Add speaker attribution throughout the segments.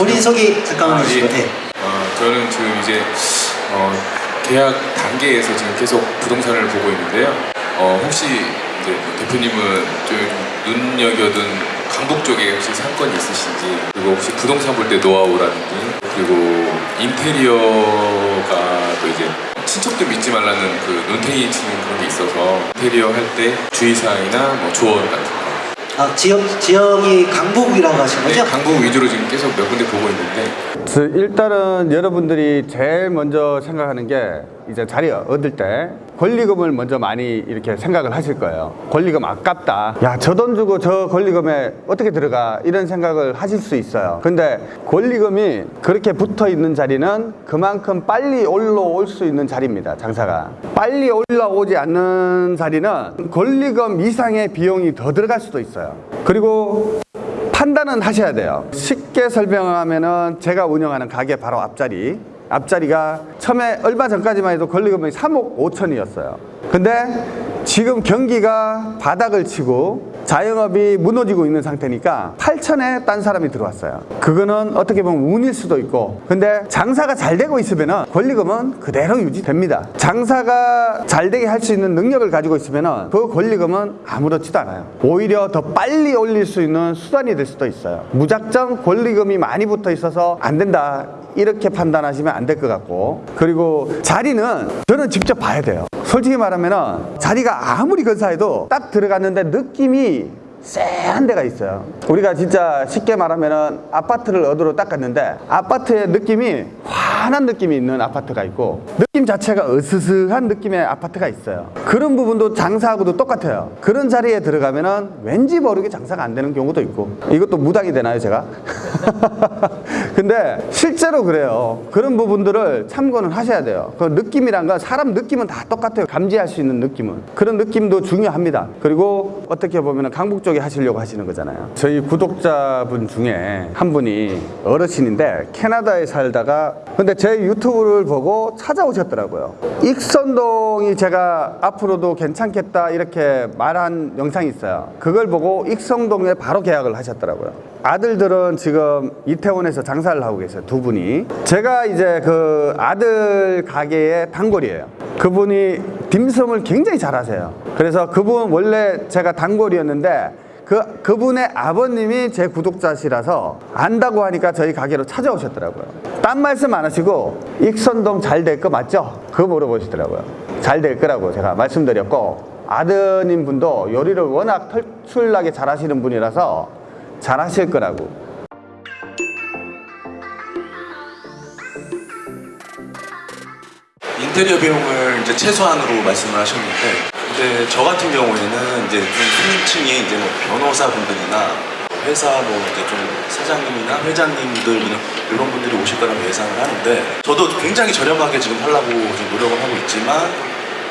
Speaker 1: 본인 소개 잠깐만
Speaker 2: 아, 예.
Speaker 1: 네.
Speaker 2: 어, 저는 지금 이제 어, 계약 단계에서 지금 계속 부동산을 보고 있는데요. 어, 혹시 이제 뭐 대표님은 좀 눈여겨둔 강북 쪽에 혹시 상권이 있으신지 그리고 혹시 부동산 볼 때 노하우라든지 그리고 인테리어가 또 이제 친척도 믿지 말라는 그 눈탱이 치는 그런 게 있어서 인테리어 할 때 주의사항이나 뭐 조언 같은 거
Speaker 1: 아, 지역, 지역이 강북이라고 하신
Speaker 2: 네,
Speaker 1: 거죠?
Speaker 2: 강북 위주로 지금 계속 몇 군데 보고 있는데
Speaker 3: 저 일단은 여러분들이 제일 먼저 생각하는 게 이제 자리 얻을 때 권리금을 먼저 많이 이렇게 생각을 하실 거예요. 권리금 아깝다. 야, 저 돈 주고 저 권리금에 어떻게 들어가? 이런 생각을 하실 수 있어요. 근데 권리금이 그렇게 붙어 있는 자리는 그만큼 빨리 올라올 수 있는 자리입니다. 장사가. 빨리 올라오지 않는 자리는 권리금 이상의 비용이 더 들어갈 수도 있어요. 그리고 판단은 하셔야 돼요. 쉽게 설명하면 은 제가 운영하는 가게 바로 앞자리. 앞자리가 처음에 얼마 전까지만 해도 권리금이 3억 5천이었어요. 근데 지금 경기가 바닥을 치고 자영업이 무너지고 있는 상태니까 8천에 딴 사람이 들어왔어요. 그거는 어떻게 보면 운일 수도 있고 근데 장사가 잘 되고 있으면 권리금은 그대로 유지됩니다. 장사가 잘 되게 할 수 있는 능력을 가지고 있으면 그 권리금은 아무렇지도 않아요. 오히려 더 빨리 올릴 수 있는 수단이 될 수도 있어요. 무작정 권리금이 많이 붙어 있어서 안 된다. 이렇게 판단하시면 안 될 것 같고 그리고 자리는 저는 직접 봐야 돼요 솔직히 말하면 자리가 아무리 근사해도 딱 들어갔는데 느낌이 쎄한 데가 있어요. 우리가 진짜 쉽게 말하면 아파트를 얻으러 딱 갔는데 아파트의 느낌이 환한 느낌이 있는 아파트가 있고 느낌 자체가 으스스한 느낌의 아파트가 있어요. 그런 부분도 장사하고도 똑같아요. 그런 자리에 들어가면 은 왠지 모르게 장사가 안 되는 경우도 있고. 이것도 무당이 되나요 제가? 근데 실제로 그래요. 그런 부분들을 참고는 하셔야 돼요. 그 느낌이란 건 사람 느낌은 다 똑같아요. 감지할 수 있는 느낌은. 그런 느낌도 중요합니다. 그리고 어떻게 보면 강북 쪽에 하시려고 하시는 거잖아요. 저희 구독자분 중에 한 분이 어르신인데 캐나다에 살다가 근데 제 유튜브를 보고 찾아오셨 더라고요. 익선동이 제가 앞으로도 괜찮겠다 이렇게 말한 영상이 있어요. 그걸 보고 익선동에 바로 계약을 하셨더라고요. 아들들은 지금 이태원에서 장사를 하고 계세요 두 분이. 제가 이제 그 아들 가게의 단골이에요. 그분이 딤섬을 굉장히 잘하세요. 그래서 그분 원래 제가 단골이었는데 그, 그분의 아버님이 제 구독자시라서 안다고 하니까 저희 가게로 찾아오셨더라고요. 딴 말씀 안 하시고 익선동 잘 될 거 맞죠? 그거 물어보시더라고요. 잘 될 거라고 제가 말씀드렸고 아드님 분도 요리를 워낙 털출나게 잘하시는 분이라서 잘하실 거라고.
Speaker 4: 인테리어 비용을 이제 최소한으로 말씀을 하셨는데 근데 저 같은 경우에는 이제 좀 손님층이 이제 뭐 변호사분들이나 회사 뭐 이제 좀 사장님이나 회장님들 이런, 분들이 오실 거라고 예상을 하는데 저도 굉장히 저렴하게 지금 하려고 지금 노력을 하고 있지만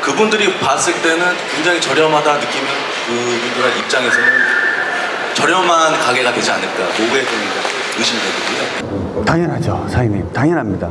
Speaker 4: 그분들이 봤을 때는 굉장히 저렴하다 느끼면 그분들 입장에서는 저렴한 가게가 되지 않을까 그게 좀 의심되거든요.
Speaker 3: 당연하죠 사장님 당연합니다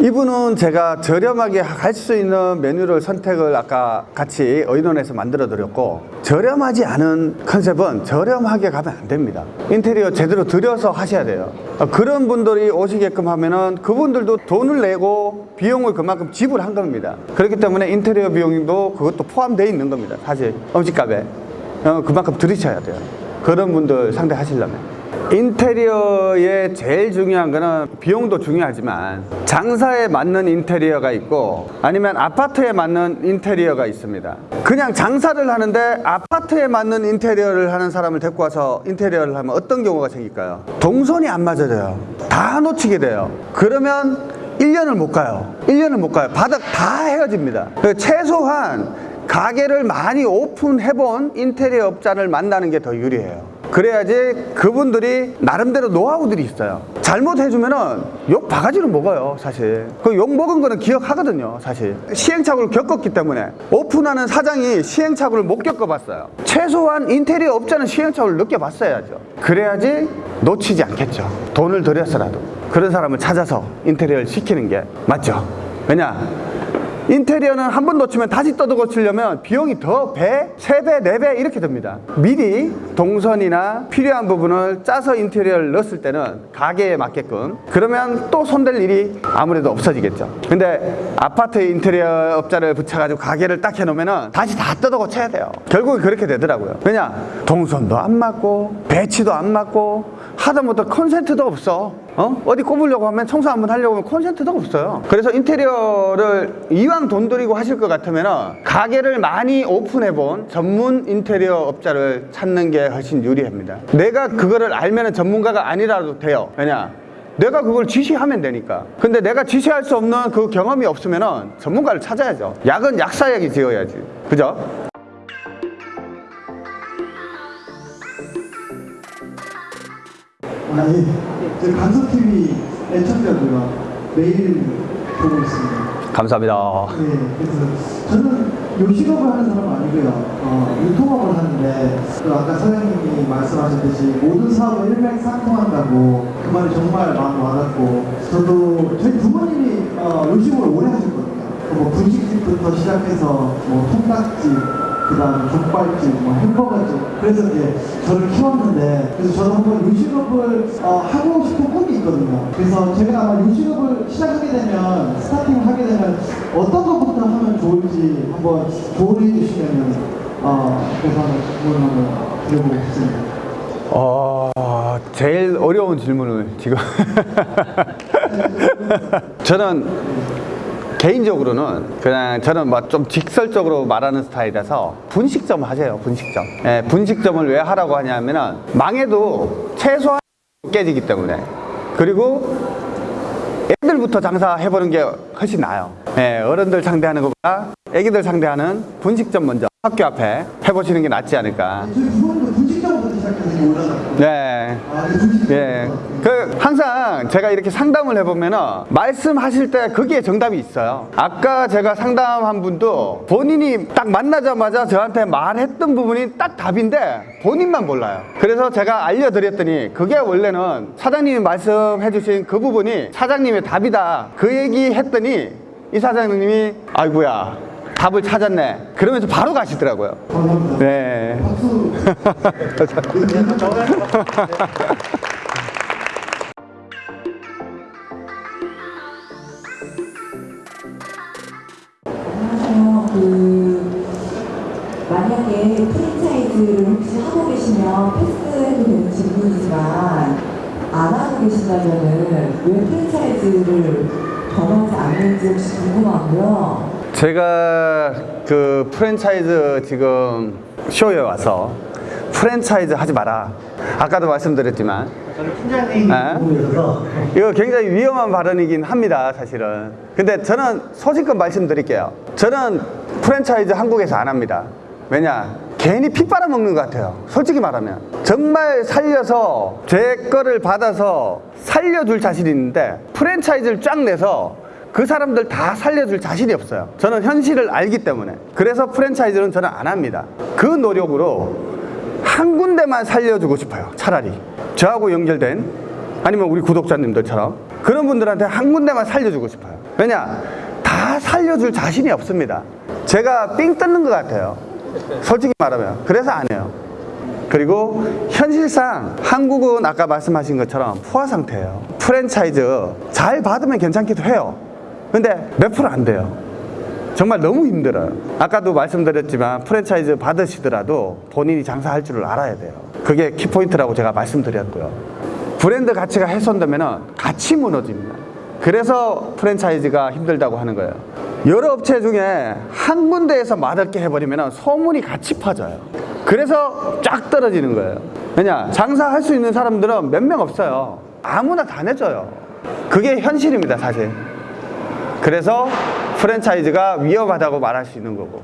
Speaker 3: 이분은 제가 저렴하게 갈수 있는 메뉴를 선택을 아까 같이 의논해서 만들어 드렸고 저렴하지 않은 컨셉은 저렴하게 가면 안 됩니다. 인테리어 제대로 들여서 하셔야 돼요. 어, 그런 분들이 오시게끔 하면은 그분들도 돈을 내고 비용을 그만큼 지불한 겁니다. 그렇기 때문에 인테리어 비용도 그것도 포함되어 있는 겁니다 사실. 음식값에. 어, 그만큼 들이셔야 돼요. 그런 분들 상대하시려면 인테리어의 제일 중요한 거는 비용도 중요하지만 장사에 맞는 인테리어가 있고 아니면 아파트에 맞는 인테리어가 있습니다. 그냥 장사를 하는데 아파트에 맞는 인테리어를 하는 사람을 데리고 와서 인테리어를 하면 어떤 경우가 생길까요? 동선이 안 맞아져요. 다 놓치게 돼요. 그러면 1년을 못 가요. 1년을 못 가요. 바닥 다 헤어집니다. 그 최소한 가게를 많이 오픈해본 인테리어 업자를 만나는 게 더 유리해요 그래야지 그분들이 나름대로 노하우들이 있어요. 잘못해주면은 욕 바가지로 먹어요 사실. 그 욕 먹은 거는 기억하거든요 사실. 시행착오를 겪었기 때문에. 오픈하는 사장이 시행착오를 못 겪어봤어요. 최소한 인테리어 업자는 시행착오를 느껴봤어야죠. 그래야지 놓치지 않겠죠. 돈을 들여서라도. 그런 사람을 찾아서 인테리어를 시키는 게 맞죠. 왜냐 인테리어는 한 번 놓치면 다시 뜯어 고치려면 비용이 두 배, 세 배, 네 배 이렇게 듭니다. 미리 동선이나 필요한 부분을 짜서 인테리어를 넣었을 때는 가게에 맞게끔 그러면 또 손댈 일이 아무래도 없어지겠죠. 근데 아파트 인테리어 업자를 붙여가지고 가게를 딱 해놓으면은 다시 다 뜯어 고쳐야 돼요. 결국은 그렇게 되더라고요. 왜냐? 동선도 안 맞고 배치도 안 맞고 하다못해 컨센트도 없어. 어? 어디 꼽으려고 하면 청소 한번 하려고 하면 콘센트도 없어요. 그래서 인테리어를 이왕 돈 들이고 하실 것 같으면 가게를 많이 오픈해 본 전문 인테리어 업자를 찾는 게 훨씬 유리합니다. 내가 그거를 알면 전문가가 아니라도 돼요. 왜냐? 내가 그걸 지시하면 되니까. 근데 내가 지시할 수 없는 그 경험이 없으면 전문가를 찾아야죠. 약은 약사약이 지어야지. 그죠?
Speaker 5: 아, 예. 저 간섭TV 애청자고요. 매일 보고 있습니다.
Speaker 3: 감사합니다.
Speaker 5: 네, 그래서 저는 요식업을 하는 사람은 아니고요. 어, 유통업을 하는데, 그 아까 사장님이 말씀하셨듯이 모든 사업을 일맥상통한다고 그 말이 정말 마음 와닿고, 저도 저희 부모님이 어, 요식업을 오래 하셨거든요. 뭐 분식집부터 시작해서 뭐 통닭집, 그 다음에 족발집, 뭐 햄버거집. 그래서 이제 저를 키웠는데, 그래서 저도 한번 요식업을 어, 하고 싶은 꿈이 있거든요. 그래서 제가 아마 요식업을 시작하게 되면, 스타팅을 하게 되면 어떤 것부터 하면 좋을지 한번 조언해 주시면, 어, 그래서 질문을 한번 드려보고 싶습니다.
Speaker 3: 어, 제일 어려운 질문을 지금. 저는 개인적으로는 그냥 저는 뭐좀 직설적으로 말하는 스타일이라서 분식점 하세요, 분식점. 예, 분식점을 왜 하라고 하냐면은 망해도 최소한 깨지기 때문에. 그리고 애들부터 장사해보는 게 훨씬 나아요. 예, 어른들 상대하는 것보다 애기들 상대하는 분식점 먼저 학교 앞에 해보시는 게 낫지 않을까. 네. 예. 그 항상 제가 이렇게 상담을 해보면은 말씀하실 때 거기에 정답이 있어요. 아까 제가 상담한 분도 본인이 딱 만나자마자 저한테 말했던 부분이 딱 답인데 본인만 몰라요. 그래서 제가 알려드렸더니 그게 원래는 사장님이 말씀해주신 그 부분이 사장님의 답이다. 그 얘기 했더니 이 사장님이 아이고야 답을 찾았네. 그러면서 바로 가시더라고요. 네.
Speaker 6: 그 만약에 프랜차이즈를 혹시 하고 계시면 패스해도 되는 질문이지만 안 하고 계신다면 은 왜 프랜차이즈를 경험하지 않는지 혹시 궁금하고요.
Speaker 3: 제가 그 프랜차이즈 지금 쇼에 와서 프랜차이즈 하지 마라. 아까도 말씀드렸지만
Speaker 1: 저는
Speaker 3: 네? 이거 굉장히 위험한 발언이긴 합니다, 사실은. 근데 저는 소신껏 말씀드릴게요. 저는 프랜차이즈 한국에서 안 합니다. 왜냐? 괜히 피 빨아먹는 것 같아요. 솔직히 말하면. 정말 살려서 제 거를 받아서 살려줄 자신이 있는데 프랜차이즈를 쫙 내서 그 사람들 다 살려줄 자신이 없어요. 저는 현실을 알기 때문에. 그래서 프랜차이즈는 저는 안 합니다. 그 노력으로 한 군데만 살려주고 싶어요. 차라리. 저하고 연결된 아니면 우리 구독자님들처럼 그런 분들한테 한 군데만 살려주고 싶어요. 왜냐? 다 살려줄 자신이 없습니다. 제가 삥 뜯는 것 같아요. 솔직히 말하면. 그래서 안 해요. 그리고 현실상 한국은 아까 말씀하신 것처럼 포화 상태예요. 프랜차이즈 잘 받으면 괜찮기도 해요. 근데 몇 프로 안 돼요. 정말 너무 힘들어요. 아까도 말씀드렸지만 프랜차이즈 받으시더라도 본인이 장사할 줄을 알아야 돼요. 그게 키포인트라고 제가 말씀드렸고요. 브랜드 가치가 훼손되면 같이 무너집니다. 그래서 프랜차이즈가 힘들다고 하는 거예요. 여러 업체 중에 한 군데에서 맛없게 해버리면 소문이 같이 퍼져요. 그래서 쫙 떨어지는 거예요. 왜냐? 장사할 수 있는 사람들은 몇 명 없어요. 아무나 다 내줘요. 그게 현실입니다, 사실. 그래서 프랜차이즈가 위험하다고 말할 수 있는 거고